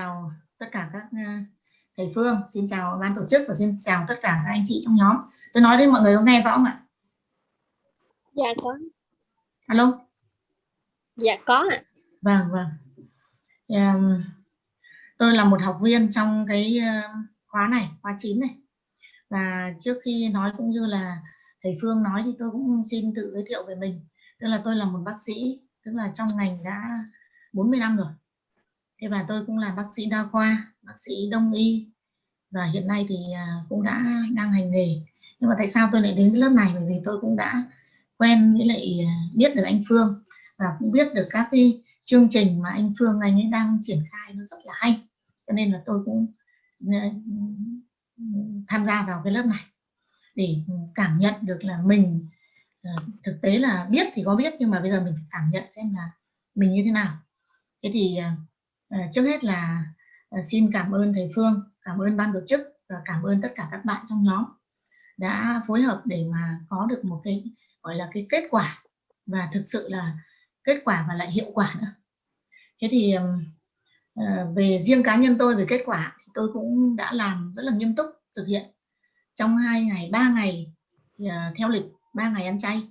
chào tất cả các ờ, thầy Phương, xin chào ban tổ chức và xin chào tất cả các anh chị trong nhóm. Tôi nói đến mọi người có nghe rõ không ạ? Dạ có. Alo? Dạ có ạ. Vâng, vâng. Yeah. Tôi là một học viên trong cái ờ, khóa này, khóa 9 này. Và trước khi nói cũng như là thầy Phương nói thì tôi cũng xin tự giới thiệu về mình. Tức là tôi là một bác sĩ, tức là trong ngành đã 40 năm rồi thế và tôi cũng là bác sĩ đa khoa, bác sĩ đông y. Và hiện nay thì à, cũng đã đang hành nghề. Nhưng mà tại sao tôi lại đến cái lớp này? Bởi vì tôi cũng đã quen với lại à, biết được anh Phương và cũng biết được các cái chương trình mà anh Phương anh ấy đang triển khai nó rất là hay. Cho nên là tôi cũng à, tham gia vào cái lớp này để cảm nhận được là mình thực tế là biết thì có biết nhưng mà bây giờ mình phải cảm nhận xem là mình như thế nào. Thế thì Ờ, trước hết là ờ, xin cảm ơn thầy Phương, cảm ơn ban tổ chức và cảm ơn tất cả các bạn trong nhóm đã phối hợp để mà có được một cái gọi là cái kết quả và thực sự là kết quả và lại hiệu quả nữa. Thế thì ờ, về riêng cá nhân tôi về kết quả thì tôi cũng đã làm rất là nghiêm túc thực hiện trong hai ngày ba ngày thì, theo lịch ba ngày ăn chay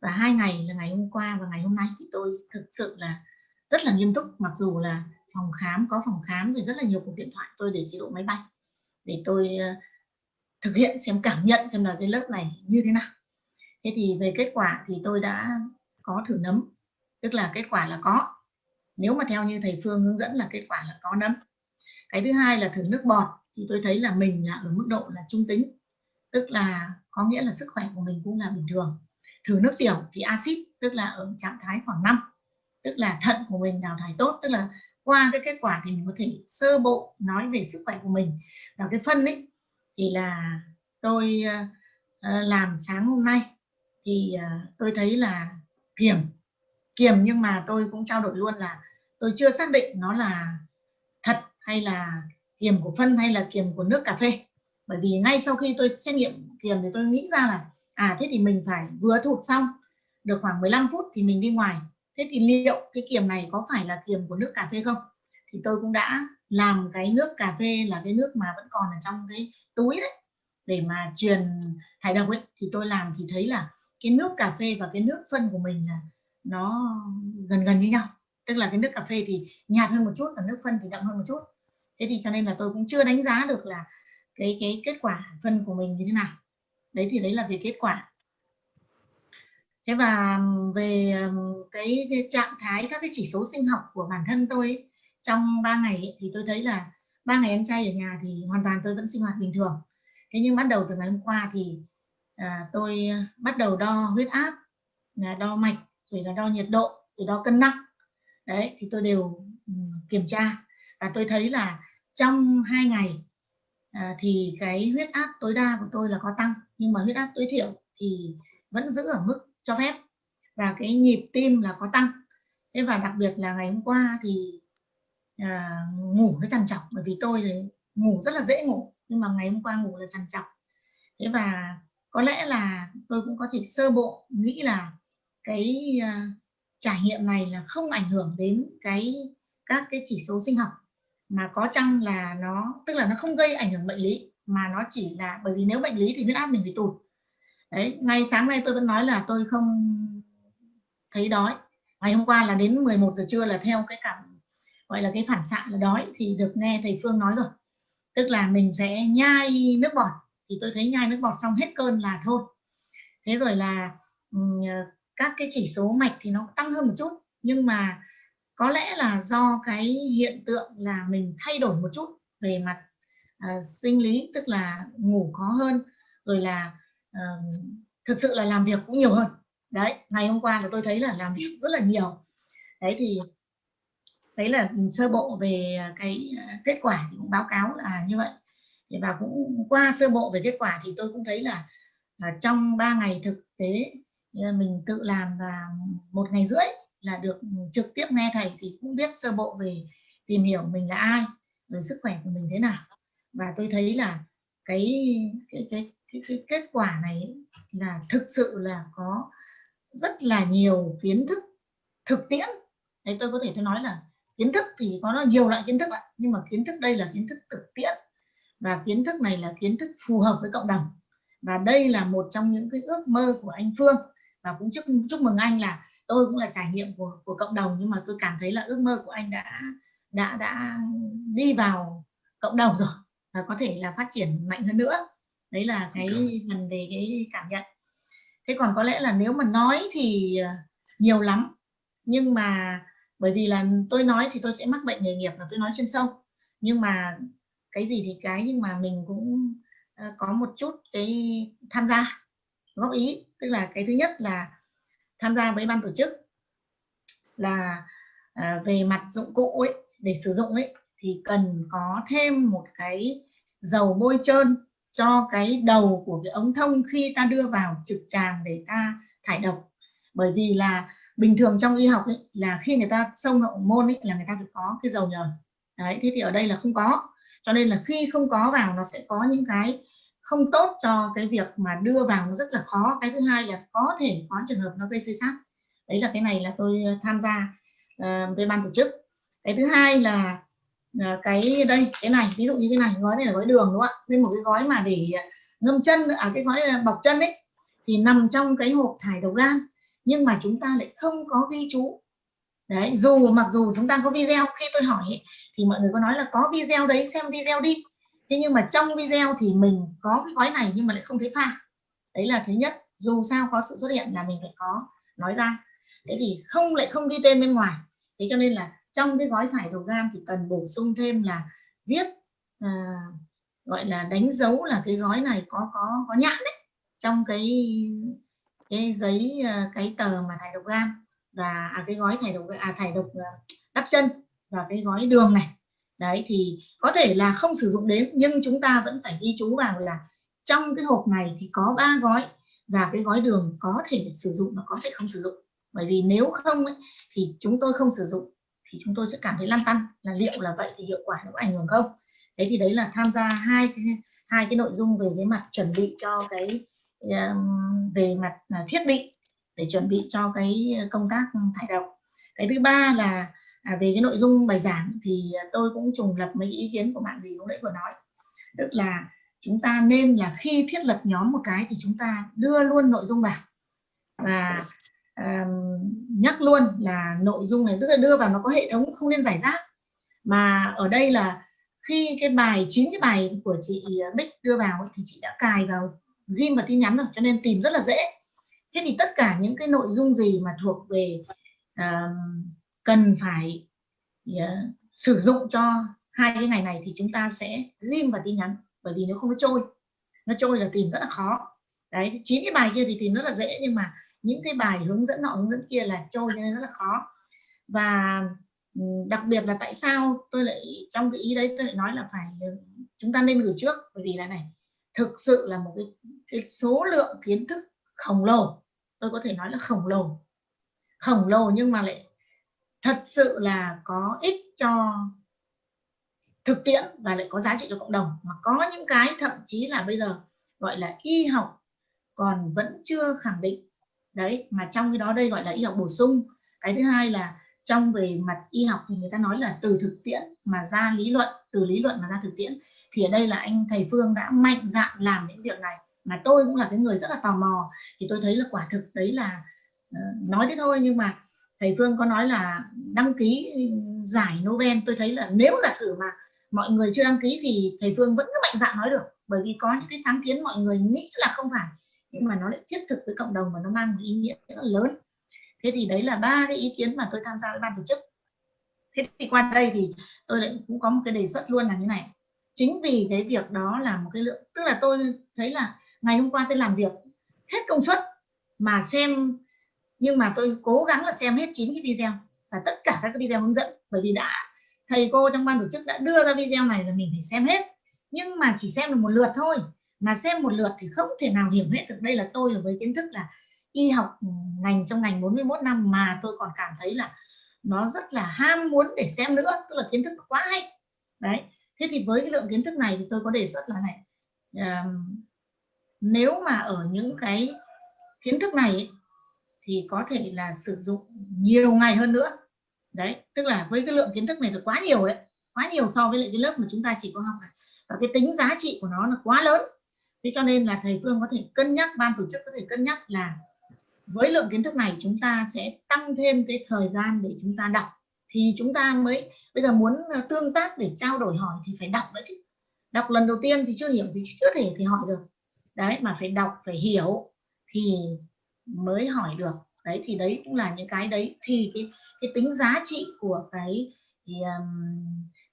và hai ngày là ngày hôm qua và ngày hôm nay thì tôi thực sự là rất là nghiêm túc mặc dù là phòng khám, có phòng khám rồi rất là nhiều cuộc điện thoại, tôi để chế độ máy bay, để tôi ờ, thực hiện xem cảm nhận xem là cái lớp này như thế nào. Thế thì về kết quả thì tôi đã có thử nấm, tức là kết quả là có. Nếu mà theo như thầy Phương hướng dẫn là kết quả là có nấm. Cái thứ hai là thử nước bọt, thì tôi thấy là mình là ở mức độ là trung tính, tức là có nghĩa là sức khỏe của mình cũng là bình thường. Thử nước tiểu thì axit, tức là ở trạng thái khoảng 5 tức là thận của mình đào thải tốt, tức là qua cái kết quả thì mình có thể sơ bộ nói về sức khỏe của mình. Và cái phân ấy thì là tôi ờ, ờ, làm sáng hôm nay thì ờ, tôi thấy là kiềm kiềm nhưng mà tôi cũng trao đổi luôn là tôi chưa xác định nó là thật hay là kiềm của phân hay là kiềm của nước cà phê. Bởi vì ngay sau khi tôi xét nghiệm kiềm thì tôi nghĩ ra là à thế thì mình phải vừa thụt xong, được khoảng 15 phút thì mình đi ngoài thế thì liệu cái kiềm này có phải là kiềm của nước cà phê không? Thì tôi cũng đã làm cái nước cà phê là cái nước mà vẫn còn ở trong cái túi đấy. Để mà truyền thải độc ấy, thì tôi làm thì thấy là cái nước cà phê và cái nước phân của mình là nó gần gần như nhau. Tức là cái nước cà phê thì nhạt hơn một chút và nước phân thì đậm hơn một chút. Thế thì cho nên là tôi cũng chưa đánh giá được là cái cái kết quả phân của mình như thế nào. Đấy thì đấy là về kết quả thế và về cái, cái trạng thái các cái chỉ số sinh học của bản thân tôi ấy, trong 3 ngày ấy, thì tôi thấy là ba ngày em trai ở nhà thì hoàn toàn tôi vẫn sinh hoạt bình thường. Thế nhưng bắt đầu từ ngày hôm qua thì à, tôi à, bắt đầu đo huyết áp à, đo mạch rồi là đo nhiệt độ rồi đo cân nặng. Đấy thì tôi đều kiểm tra. Và tôi thấy là trong hai ngày à, thì cái huyết áp tối đa của tôi là có tăng nhưng mà huyết áp tối thiểu thì vẫn giữ ở mức cho phép. Và cái nhịp tim là có tăng. Thế và đặc biệt là ngày hôm qua thì à, ngủ nó trằn trọc bởi vì tôi thì ngủ rất là dễ ngủ nhưng mà ngày hôm qua ngủ là trằn trọc. Thế và có lẽ là tôi cũng có thể sơ bộ nghĩ là cái à, trải nghiệm này là không ảnh hưởng đến cái các cái chỉ số sinh học mà có chăng là nó tức là nó không gây ảnh hưởng bệnh lý mà nó chỉ là bởi vì nếu bệnh lý thì huyết áp mình bị tụt đấy ngay sáng nay tôi vẫn nói là tôi không thấy đói. Ngày hôm qua là đến 11 giờ trưa là theo cái cảm gọi là cái phản xạ là đói thì được nghe thầy Phương nói rồi. Tức là mình sẽ nhai nước bọt. Thì tôi thấy nhai nước bọt xong hết cơn là thôi. Thế rồi là ờ, các cái chỉ số mạch thì nó tăng hơn một chút. Nhưng mà có lẽ là do cái hiện tượng là mình thay đổi một chút về mặt uh, sinh lý tức là ngủ khó hơn rồi là uh, thực sự là làm việc cũng nhiều hơn. Đấy ngày hôm qua là tôi thấy là làm việc rất là nhiều. Đấy thì đấy là sơ bộ về cái ờ, kết quả thì cũng báo cáo là như vậy. Và cũng qua sơ bộ về kết quả thì tôi cũng thấy là, là trong 3 ngày thực tế mình tự làm và một ngày rưỡi là được trực tiếp nghe thầy thì cũng biết sơ bộ về tìm hiểu mình là ai rồi sức khỏe của mình thế nào. Và tôi thấy là cái cái cái cái, cái kết quả này là thực sự là có rất là nhiều kiến thức thực tiễn. Đấy tôi có thể tôi nói là kiến thức thì có nó nhiều loại kiến thức ạ nhưng mà kiến thức đây là kiến thức thực tiễn. Và kiến thức này là kiến thức phù hợp với cộng đồng. Và đây là một trong những cái ước mơ của anh Phương. Và cũng chúc chúc mừng anh là tôi cũng là trải nghiệm của của cộng đồng nhưng mà tôi cảm thấy là ước mơ của anh đã đã đã đi vào cộng đồng rồi và có thể là phát triển mạnh hơn nữa đấy là cái phần về cái cảm nhận. Thế còn có lẽ là nếu mà nói thì ờ, nhiều lắm. Nhưng mà bởi vì là tôi nói thì tôi sẽ mắc bệnh nghề nghiệp là tôi nói chuyên sâu nhưng mà cái gì thì cái nhưng mà mình cũng ờ, có một chút cái tham gia góp ý. Tức là cái thứ nhất là tham gia với ban tổ chức là à, về mặt dụng cụ ấy để sử dụng ấy thì cần có thêm một cái dầu bôi trơn cho cái đầu của cái ống thông khi ta đưa vào trực tràng để ta thải độc. Bởi vì là bình thường trong y học ấy, là khi người ta xông hậu môn ấy, là người ta phải có cái dầu nhờn. Đấy thế thì ở đây là không có. Cho nên là khi không có vào nó sẽ có những cái không tốt cho cái việc mà đưa vào nó rất là khó. Cái thứ hai là có thể có trường hợp nó gây xây sát. Đấy là cái này là tôi tham gia uh, với ban tổ chức. Cái thứ hai là Ờ, cái đây cái này ví dụ như cái này gói này là gói đường đúng không ạ? Nên một cái gói mà để à, ngâm chân à cái gói à, bọc chân ấy thì nằm trong cái hộp thải đầu gan. Nhưng mà chúng ta lại không có ghi chú. Đấy dù mặc dù chúng ta có video khi tôi hỏi ấy, thì mọi người có nói là có video đấy xem video đi. Thế nhưng mà trong video thì mình có cái gói này nhưng mà lại không thấy pha. Đấy là thứ nhất dù sao có sự xuất hiện là mình phải có nói ra. Thế thì không lại không ghi tên bên ngoài. Thế cho nên là trong cái gói thải độc gan thì cần bổ sung thêm là viết à, gọi là đánh dấu là cái gói này có có có nhãn đấy trong cái cái giấy à, cái tờ mà thải độc gan. Và à, cái gói thải độc à thải độc à, đắp chân và cái gói đường này. Đấy thì có thể là không sử dụng đến nhưng chúng ta vẫn phải ghi chú vào là trong cái hộp này thì có ba gói và cái gói đường có thể sử dụng và có thể không sử dụng. Bởi vì nếu không ấy, thì chúng tôi không sử dụng thì chúng tôi sẽ cảm thấy lăn tăn là liệu là vậy thì hiệu quả nó có ảnh hưởng không? Thế thì đấy là tham gia hai cái hai cái nội dung về cái mặt chuẩn bị cho cái về mặt à, thiết bị để chuẩn bị cho cái à, công tác thải độc. Cái thứ ba là à, về cái nội dung bài giảng thì tôi cũng trùng lập mấy ý kiến của bạn gì lúc nãy vừa nói. Tức là chúng ta nên là khi thiết lập nhóm một cái thì chúng ta đưa luôn nội dung vào. Và nhắc luôn là nội dung này tức là đưa vào nó có hệ thống không nên giải rác. Mà ở đây là khi cái bài chín cái bài của chị ờ, Bích đưa vào thì chị đã cài vào ghim vào tin nhắn rồi cho nên tìm rất là dễ. Thế thì tất cả những cái nội dung gì mà thuộc về uh, cần phải uh, sử dụng cho hai cái ngày này thì chúng ta sẽ ghim vào tin nhắn bởi vì nếu không nó trôi. Nó trôi là tìm rất là khó. Đấy chín cái bài kia thì tìm rất là dễ nhưng mà những cái bài hướng dẫn nọ hướng dẫn kia là trôi nên rất là khó. Và ừ, đặc biệt là tại sao tôi lại trong cái ý đấy tôi lại nói là phải ừ, chúng ta nên gửi trước. Bởi vì là này thực sự là một cái, cái số lượng kiến thức khổng lồ tôi có thể nói là khổng lồ. Khổng lồ nhưng mà lại thật sự là có ích cho thực tiễn và lại có giá trị cho cộng đồng. Mà có những cái thậm chí là bây giờ gọi là y học còn vẫn chưa khẳng định đấy mà trong cái đó đây gọi là y học bổ sung. Cái thứ hai là trong về mặt y học thì người ta nói là từ thực tiễn mà ra lý luận từ lý luận mà ra thực tiễn. Thì ở đây là anh thầy Phương đã mạnh dạn làm những việc này. Mà tôi cũng là cái người rất là tò mò. Thì tôi thấy là quả thực đấy là uh, nói thế thôi nhưng mà thầy Phương có nói là đăng ký giải Nobel. Tôi thấy là nếu giả sử mà mọi người chưa đăng ký thì thầy Phương vẫn cứ mạnh dạn nói được. Bởi vì có những cái sáng kiến mọi người nghĩ là không phải nhưng mà nó lại thiết thực với cộng đồng và nó mang một ý nghĩa rất là lớn. Thế thì đấy là ba cái ý kiến mà tôi tham gia với ban tổ chức. Thế thì qua đây thì tôi lại cũng có một cái đề xuất luôn là như này. Chính vì cái việc đó là một cái lượng, tức là tôi thấy là ngày hôm qua tôi làm việc hết công suất mà xem, nhưng mà tôi cố gắng là xem hết chín cái video và tất cả các cái video hướng dẫn. Bởi vì đã, thầy cô trong ban tổ chức đã đưa ra video này là mình phải xem hết. Nhưng mà chỉ xem được một lượt thôi mà xem một lượt thì không thể nào hiểu hết được. Đây là tôi là với kiến thức là y học ừ, ngành trong ngành 41 năm mà tôi còn cảm thấy là nó rất là ham muốn để xem nữa tức là kiến thức quá hay. Đấy. Thế thì với cái lượng kiến thức này thì tôi có đề xuất là này um, nếu mà ở những cái kiến thức này thì có thể là sử dụng nhiều ngày hơn nữa. Đấy tức là với cái lượng kiến thức này là quá nhiều đấy quá nhiều so với lại cái lớp mà chúng ta chỉ có học này. Và cái tính giá trị của nó là quá lớn thế cho nên là thầy Phương có thể cân nhắc ban tổ chức có thể cân nhắc là với lượng kiến thức này chúng ta sẽ tăng thêm cái thời gian để chúng ta đọc. Thì chúng ta mới bây giờ muốn ờ, tương tác để trao đổi hỏi thì phải đọc nữa chứ. Đọc lần đầu tiên thì chưa hiểu thì chưa thể thì hỏi được. Đấy mà phải đọc phải hiểu thì mới hỏi được. Đấy thì đấy cũng là những cái đấy. Thì cái cái tính giá trị của cái thì, um,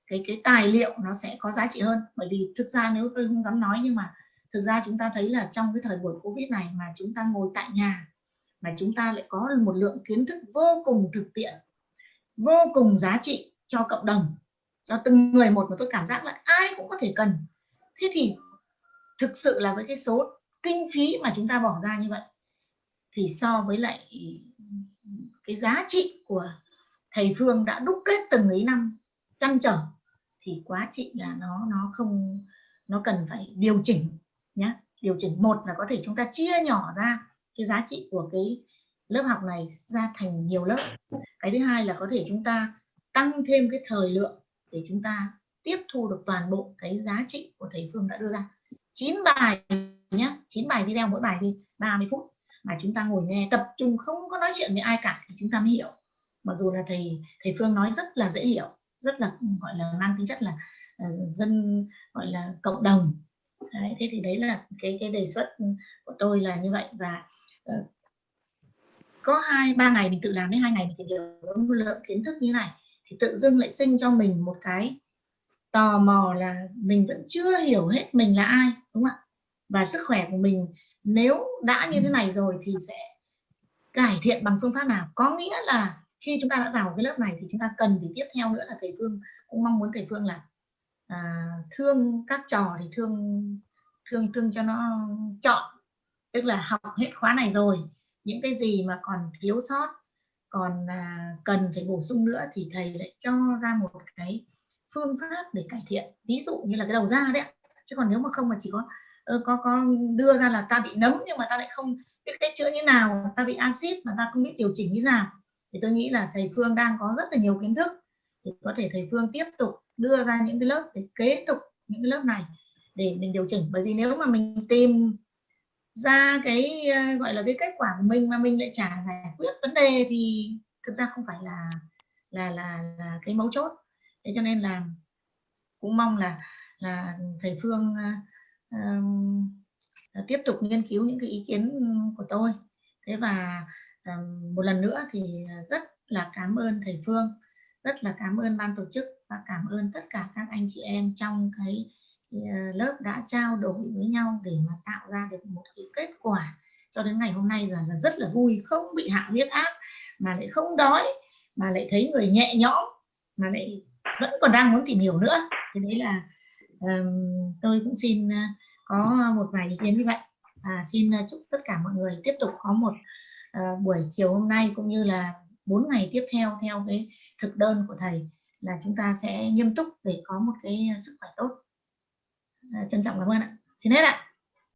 cái cái tài liệu nó sẽ có giá trị hơn. Bởi vì thực ra nếu tôi không dám nói nhưng mà thực ra chúng ta thấy là trong cái thời buổi covid này mà chúng ta ngồi tại nhà, mà chúng ta lại có một lượng kiến thức vô cùng thực tiễn, vô cùng giá trị cho cộng đồng, cho từng người một mà tôi cảm giác là ai cũng có thể cần. Thế thì thực sự là với cái số kinh phí mà chúng ta bỏ ra như vậy, thì so với lại cái giá trị của thầy Phương đã đúc kết từng ấy năm chăn trở, thì quá trị là nó nó không, nó cần phải điều chỉnh nhé điều chỉnh một là có thể chúng ta chia nhỏ ra cái giá trị của cái lớp học này ra thành nhiều lớp. Cái thứ hai là có thể chúng ta tăng thêm cái thời lượng để chúng ta tiếp thu được toàn bộ cái giá trị của thầy Phương đã đưa ra. 9 bài nhé 9 bài video mỗi bài đi 30 phút mà chúng ta ngồi nghe tập trung không có nói chuyện với ai cả thì chúng ta mới hiểu. Mặc dù là thầy thầy Phương nói rất là dễ hiểu rất là gọi là mang tính chất là uh, dân gọi là cộng đồng đấy, thế thì đấy là cái cái đề xuất của tôi là như vậy. Và uh, có hai ba ngày mình tự làm đến hai ngày mình tìm hiểu một lượng kiến thức như này thì tự dưng lại sinh cho mình một cái tò mò là mình vẫn chưa hiểu hết mình là ai đúng không ạ? Và sức khỏe của mình nếu đã như thế này rồi thì sẽ cải thiện bằng phương pháp nào? Có nghĩa là khi chúng ta đã vào cái lớp này thì chúng ta cần thì tiếp theo nữa là thầy Phương cũng mong muốn thầy Phương là à, thương các trò thì thương thương thương cho nó chọn. Tức là học hết khóa này rồi những cái gì mà còn thiếu sót còn à, cần phải bổ sung nữa thì thầy lại cho ra một cái phương pháp để cải thiện. Ví dụ như là cái đầu ra đấy chứ còn nếu mà không mà chỉ có có có đưa ra là ta bị nấm nhưng mà ta lại không biết cách chữa như nào ta bị axit mà ta không biết điều chỉnh như nào thì tôi nghĩ là thầy Phương đang có rất là nhiều kiến thức. Thì có thể thầy Phương tiếp tục đưa ra những cái lớp để kế tục những cái lớp này để mình điều chỉnh. Bởi vì nếu mà mình tìm ra cái ờ, gọi là cái kết quả của mình mà mình lại trả giải quyết vấn đề thì thực ra không phải là là là, là cái mấu chốt. Thế cho nên là cũng mong là là thầy Phương uh, tiếp tục nghiên cứu những cái ý kiến của tôi. Thế và uh, một lần nữa thì rất là cảm ơn thầy Phương rất là cảm ơn ban tổ chức và cảm ơn tất cả các anh chị em trong cái ờ, lớp đã trao đổi với nhau để mà tạo ra được một cái kết quả. Cho đến ngày hôm nay là rất là vui không bị hạ huyết áp mà lại không đói mà lại thấy người nhẹ nhõm mà lại vẫn còn đang muốn tìm hiểu nữa. Thì đấy là um, tôi cũng xin ờ, có một vài ý kiến như vậy. Và xin ờ, chúc tất cả mọi người tiếp tục có một uh, buổi chiều hôm nay cũng như là bốn ngày tiếp theo theo cái thực đơn của thầy là chúng ta sẽ nghiêm túc để có một cái sức khỏe tốt. À, trân trọng cảm ơn ạ. Xin hết ạ.